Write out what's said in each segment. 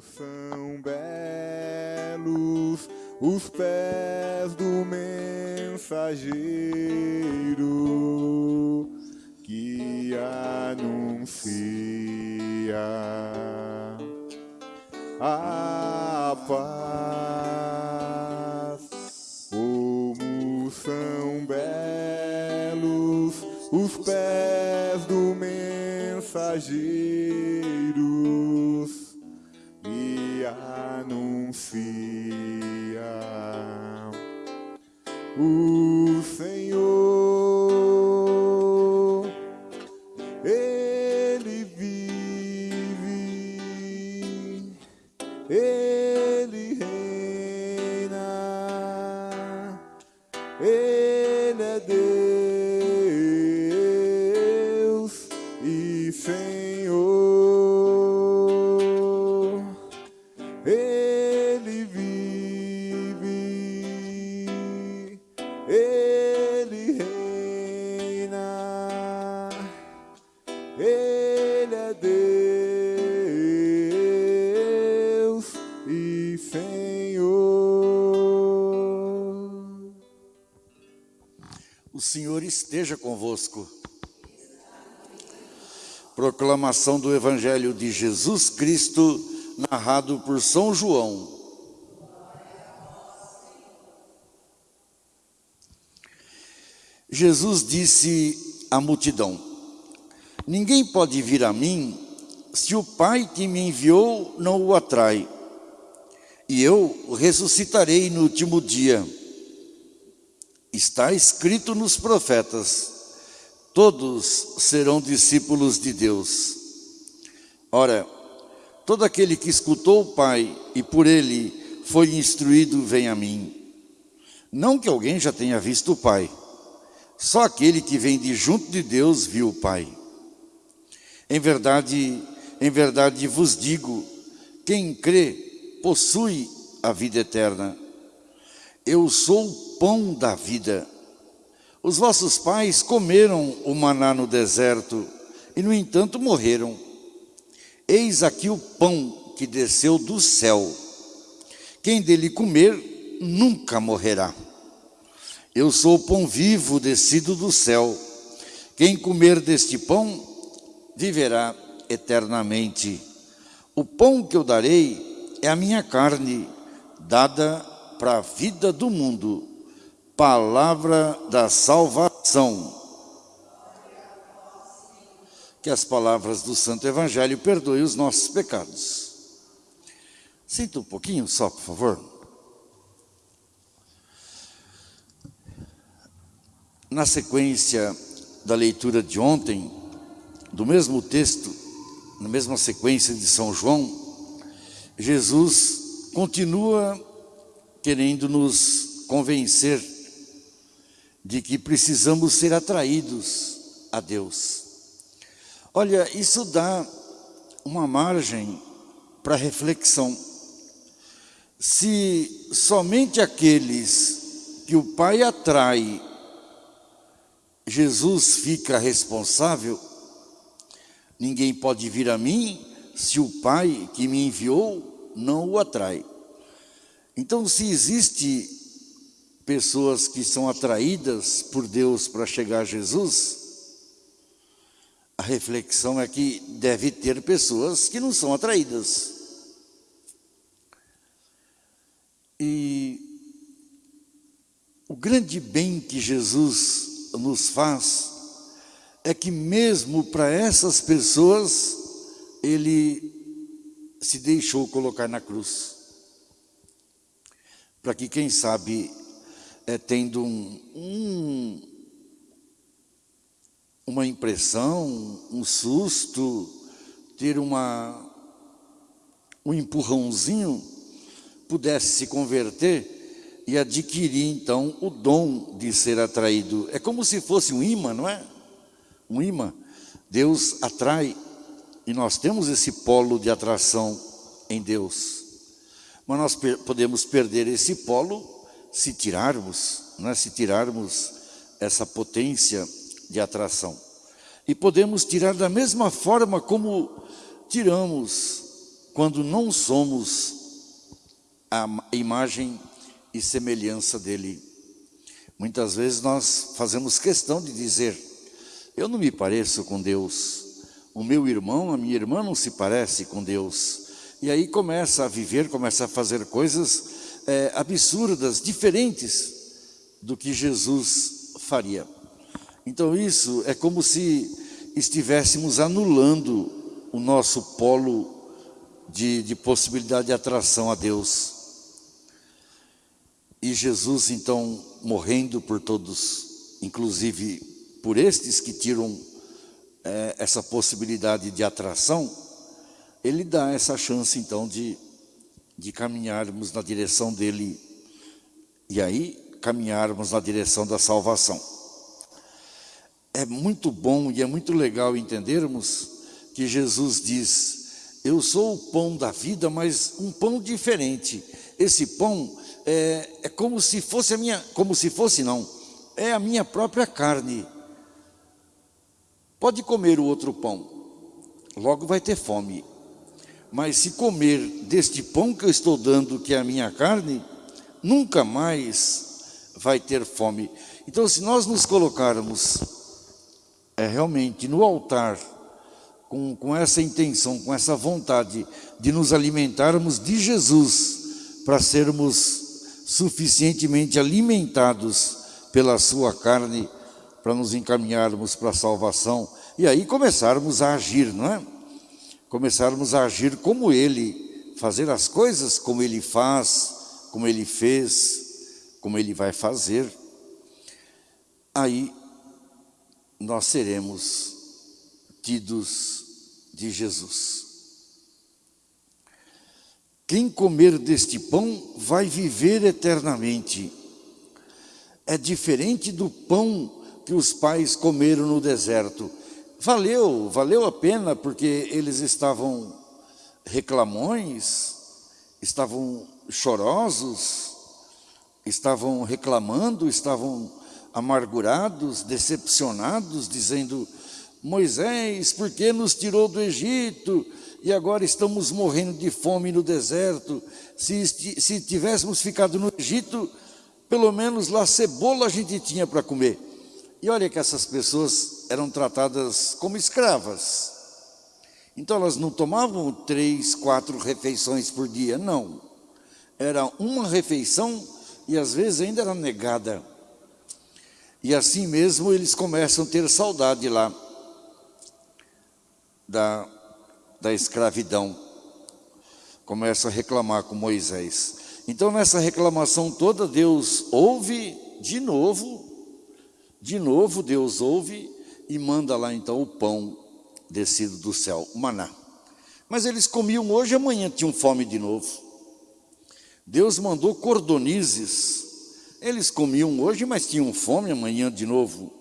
são belos os pés do mensageiro que anuncia a paz. Como são belos os pés do mensageiro esteja convosco. Proclamação do Evangelho de Jesus Cristo, narrado por São João. Jesus disse à multidão: Ninguém pode vir a mim se o Pai que me enviou não o atrai, e eu ressuscitarei no último dia. Está escrito nos profetas: todos serão discípulos de Deus. Ora, todo aquele que escutou o Pai e por ele foi instruído, vem a mim. Não que alguém já tenha visto o Pai, só aquele que vem de junto de Deus viu o Pai. Em verdade, em verdade vos digo, quem crê possui a vida eterna. Eu sou o pão da vida. Os vossos pais comeram o maná no deserto e, no entanto, morreram. Eis aqui o pão que desceu do céu. Quem dele comer nunca morrerá. Eu sou o pão vivo descido do céu. Quem comer deste pão viverá eternamente. O pão que eu darei é a minha carne, dada para a vida do mundo. Palavra da salvação. Que as palavras do Santo Evangelho perdoem os nossos pecados. Sinta um pouquinho só, por favor. Na sequência da leitura de ontem, do mesmo texto, na mesma sequência de São João, Jesus continua querendo nos convencer de que precisamos ser atraídos a Deus. Olha, isso dá uma margem para reflexão. Se somente aqueles que o Pai atrai, Jesus fica responsável, ninguém pode vir a mim se o Pai que me enviou não o atrai. Então, se existe pessoas que são atraídas por Deus para chegar a Jesus, a reflexão é que deve ter pessoas que não são atraídas. E o grande bem que Jesus nos faz é que mesmo para essas pessoas, Ele se deixou colocar na cruz. Para que, quem sabe, é, tendo um, um, uma impressão, um susto, ter uma, um empurrãozinho, pudesse se converter e adquirir então o dom de ser atraído. É como se fosse um imã, não é? Um imã. Deus atrai e nós temos esse polo de atração em Deus. Mas nós podemos perder esse polo se tirarmos, não é? se tirarmos essa potência de atração. E podemos tirar da mesma forma como tiramos quando não somos a imagem e semelhança dele. Muitas vezes nós fazemos questão de dizer, eu não me pareço com Deus, o meu irmão, a minha irmã não se parece com Deus. E aí começa a viver, começa a fazer coisas é, absurdas, diferentes do que Jesus faria. Então isso é como se estivéssemos anulando o nosso polo de, de possibilidade de atração a Deus. E Jesus, então, morrendo por todos, inclusive por estes que tiram é, essa possibilidade de atração, ele dá essa chance, então, de, de caminharmos na direção dele e aí caminharmos na direção da salvação. É muito bom e é muito legal entendermos que Jesus diz, eu sou o pão da vida, mas um pão diferente. Esse pão é, é como se fosse a minha, como se fosse não, é a minha própria carne. Pode comer o outro pão, logo vai ter fome. Mas se comer deste pão que eu estou dando, que é a minha carne, nunca mais vai ter fome. Então, se nós nos colocarmos é, realmente no altar, com, com essa intenção, com essa vontade de nos alimentarmos de Jesus, para sermos suficientemente alimentados pela sua carne para nos encaminharmos para a salvação e aí começarmos a agir, não é? Começarmos a agir como Ele, fazer as coisas como Ele faz, como Ele fez, como Ele vai fazer. Aí nós seremos tidos de Jesus. Quem comer deste pão vai viver eternamente. É diferente do pão que os pais comeram no deserto. Valeu, valeu a pena porque eles estavam reclamões, estavam chorosos, estavam reclamando, estavam amargurados, decepcionados, dizendo: Moisés, por que nos tirou do Egito? e agora estamos morrendo de fome no deserto. Se, se tivéssemos ficado no Egito, pelo menos lá cebola a gente tinha para comer. E olha que essas pessoas eram tratadas como escravas. Então elas não tomavam três, quatro refeições por dia, não. Era uma refeição e às vezes ainda era negada. E assim mesmo eles começam a ter saudade lá da da escravidão. Começa a reclamar com Moisés. Então, nessa reclamação toda, Deus ouve de novo, de novo Deus ouve e manda lá então o pão descido do céu, o maná. Mas eles comiam hoje e amanhã tinham fome de novo. Deus mandou cordonizes. Eles comiam hoje, mas tinham fome amanhã de novo.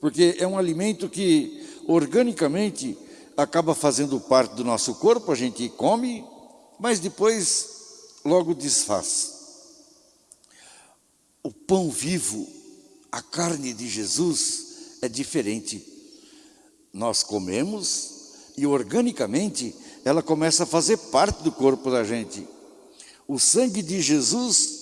Porque é um alimento que organicamente acaba fazendo parte do nosso corpo, a gente come, mas depois logo desfaz. O pão vivo, a carne de Jesus é diferente. Nós comemos e organicamente ela começa a fazer parte do corpo da gente. O sangue de Jesus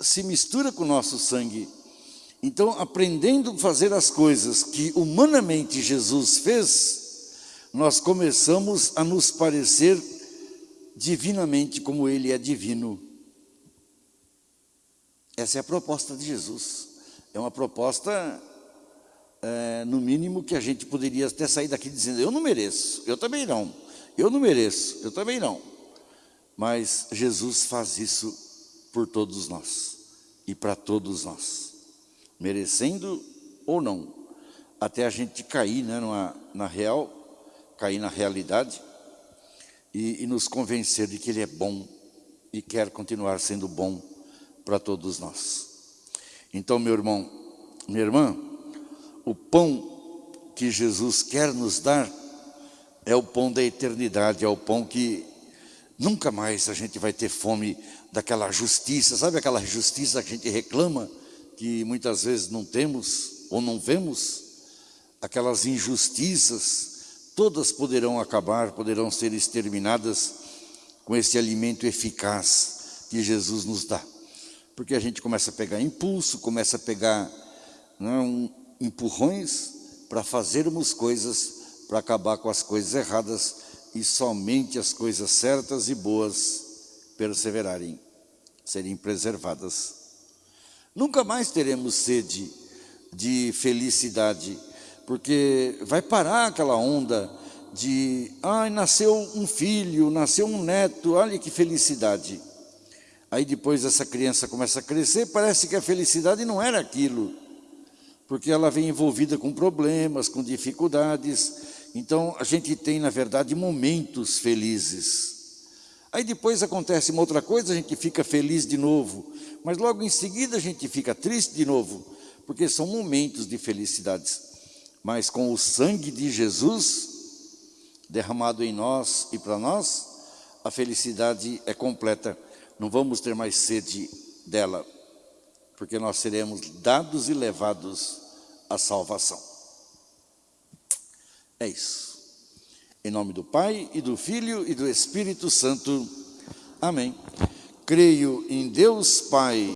se mistura com o nosso sangue. Então, aprendendo a fazer as coisas que humanamente Jesus fez, nós começamos a nos parecer divinamente como Ele é divino. Essa é a proposta de Jesus. É uma proposta, é, no mínimo, que a gente poderia até sair daqui dizendo, eu não mereço, eu também não, eu não mereço, eu também não. Mas Jesus faz isso por todos nós e para todos nós, merecendo ou não, até a gente cair né, numa, na real cair na realidade e, e nos convencer de que Ele é bom e quer continuar sendo bom para todos nós. Então, meu irmão, minha irmã, o pão que Jesus quer nos dar é o pão da eternidade, é o pão que nunca mais a gente vai ter fome daquela justiça, sabe aquela justiça que a gente reclama, que muitas vezes não temos ou não vemos? Aquelas injustiças todas poderão acabar, poderão ser exterminadas, com esse alimento eficaz que Jesus nos dá. Porque a gente começa a pegar impulso, começa a pegar né, um, empurrões para fazermos coisas, para acabar com as coisas erradas e somente as coisas certas e boas perseverarem, serem preservadas. Nunca mais teremos sede de felicidade, porque vai parar aquela onda de, ai, nasceu um filho, nasceu um neto, olha que felicidade. Aí depois essa criança começa a crescer, parece que a felicidade não era aquilo, porque ela vem envolvida com problemas, com dificuldades. Então a gente tem, na verdade, momentos felizes. Aí depois acontece uma outra coisa, a gente fica feliz de novo, mas logo em seguida a gente fica triste de novo, porque são momentos de felicidades. Mas com o sangue de Jesus derramado em nós e para nós, a felicidade é completa. Não vamos ter mais sede dela, porque nós seremos dados e levados à salvação. É isso. Em nome do Pai, e do Filho, e do Espírito Santo. Amém. Creio em Deus Pai,